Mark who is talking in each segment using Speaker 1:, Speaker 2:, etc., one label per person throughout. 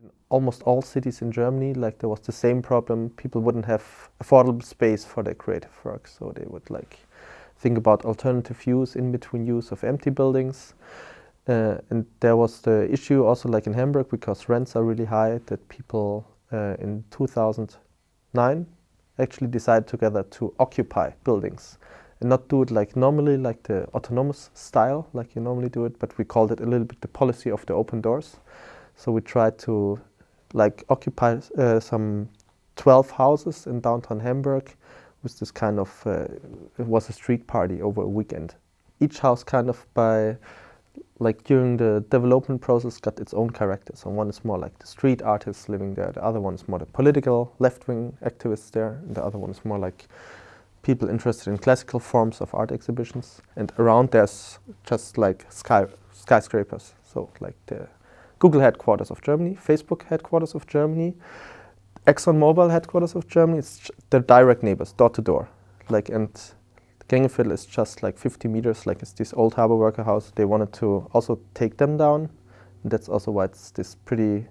Speaker 1: In almost all cities in Germany, like there was the same problem. People wouldn't have affordable space for their creative work, so they would like think about alternative use, in between use of empty buildings. Uh, and there was the issue also like in Hamburg because rents are really high that people uh, in 2009 actually decided together to occupy buildings and not do it like normally like the autonomous style like you normally do it but we called it a little bit the policy of the open doors so we tried to like occupy uh, some 12 houses in downtown Hamburg with this kind of uh, it was a street party over a weekend each house kind of by like during the development process got its own character. So one is more like the street artists living there, the other one is more the political left-wing activists there, and the other one is more like people interested in classical forms of art exhibitions. And around there's just like sky skyscrapers, so like the Google headquarters of Germany, Facebook headquarters of Germany, ExxonMobil headquarters of Germany, it's the direct neighbors, door to door. Like and Gängeviertel is just like 50 meters, like it's this old harbor worker house. They wanted to also take them down. And that's also why it's this pretty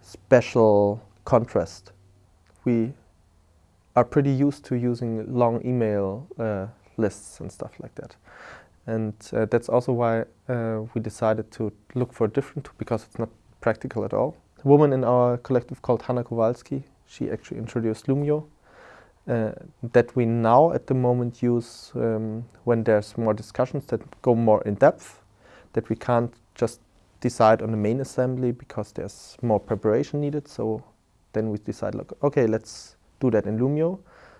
Speaker 1: special contrast. We are pretty used to using long email uh, lists and stuff like that. And uh, that's also why uh, we decided to look for a different, because it's not practical at all. A woman in our collective called Hanna Kowalski, she actually introduced Loomio, uh, that we now at the moment use um, when there's more discussions that go more in depth, that we can't just decide on the main assembly because there's more preparation needed. So then we decide, like, okay, let's do that in Loomio.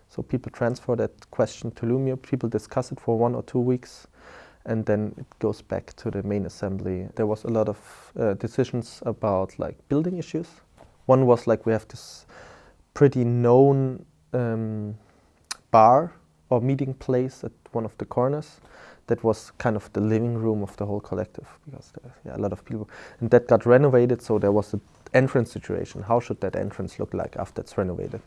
Speaker 1: So people transfer that question to Loomio, people discuss it for one or two weeks, and then it goes back to the main assembly. There was a lot of uh, decisions about like building issues. One was like we have this pretty known um, bar or meeting place at one of the corners that was kind of the living room of the whole collective because there, yeah, a lot of people and that got renovated so there was an entrance situation how should that entrance look like after it's renovated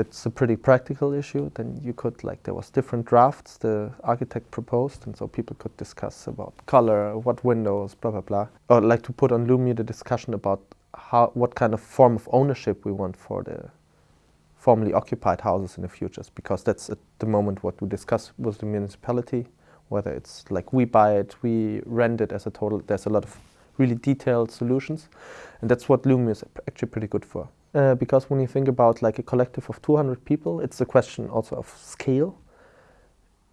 Speaker 1: that's a pretty practical issue then you could like there was different drafts the architect proposed and so people could discuss about color what windows blah blah blah. Or like to put on Loomio the discussion about how what kind of form of ownership we want for the formerly occupied houses in the future because that's at the moment what we discuss with the municipality whether it's like we buy it we rent it as a total there's a lot of really detailed solutions and that's what Loomio is actually pretty good for uh, because when you think about like a collective of 200 people it's a question also of scale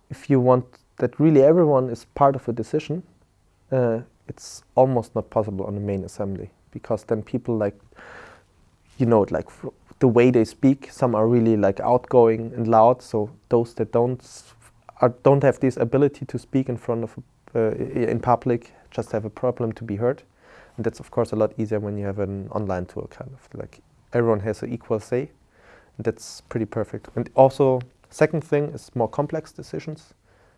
Speaker 1: if you want that really everyone is part of a decision uh, it's almost not possible on the main assembly because then people like you know like the way they speak. Some are really like outgoing and loud. So those that don't are, don't have this ability to speak in front of uh, in public just have a problem to be heard. And that's of course a lot easier when you have an online tool kind of like everyone has an equal say. That's pretty perfect. And also second thing is more complex decisions.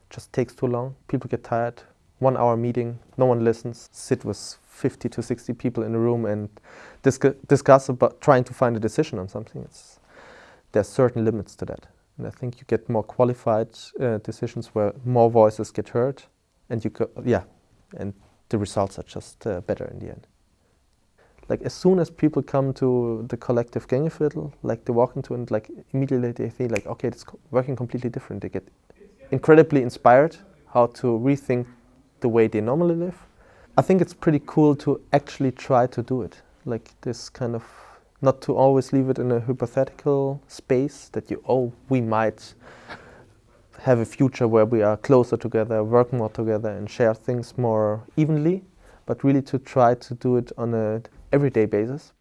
Speaker 1: Just takes too long. People get tired. One hour meeting, no one listens. Sit with 50 to 60 people in a room and discuss, discuss about trying to find a decision on something. It's, there's certain limits to that. And I think you get more qualified uh, decisions where more voices get heard and you go, yeah, and the results are just uh, better in the end. Like as soon as people come to the collective Gängeviertel, like they walk into and like immediately they think like, okay, it's working completely different. They get incredibly inspired how to rethink the way they normally live I think it's pretty cool to actually try to do it. Like this kind of, not to always leave it in a hypothetical space that you, oh, we might have a future where we are closer together, work more together and share things more evenly, but really to try to do it on a everyday basis.